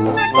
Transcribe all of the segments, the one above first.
Música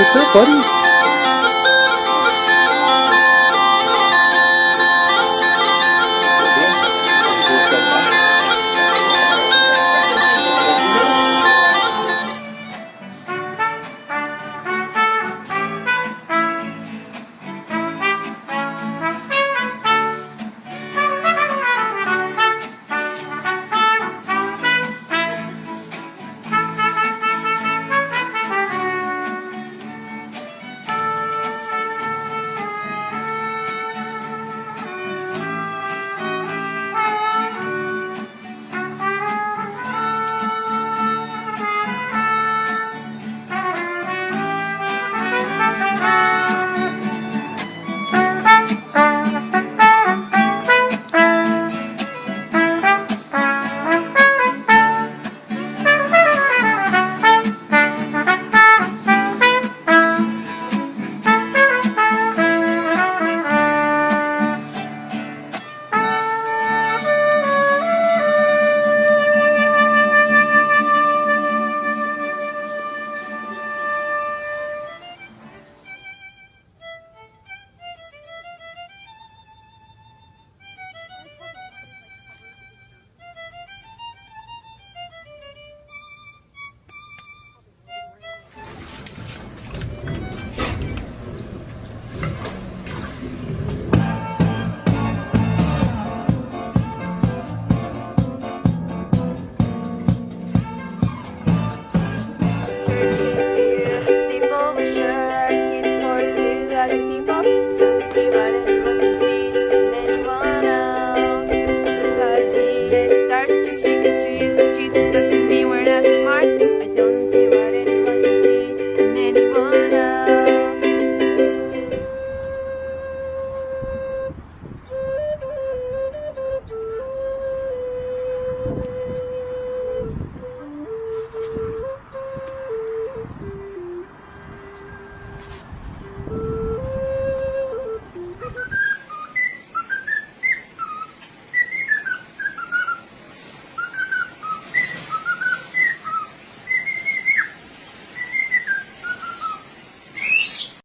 What's up, buddy?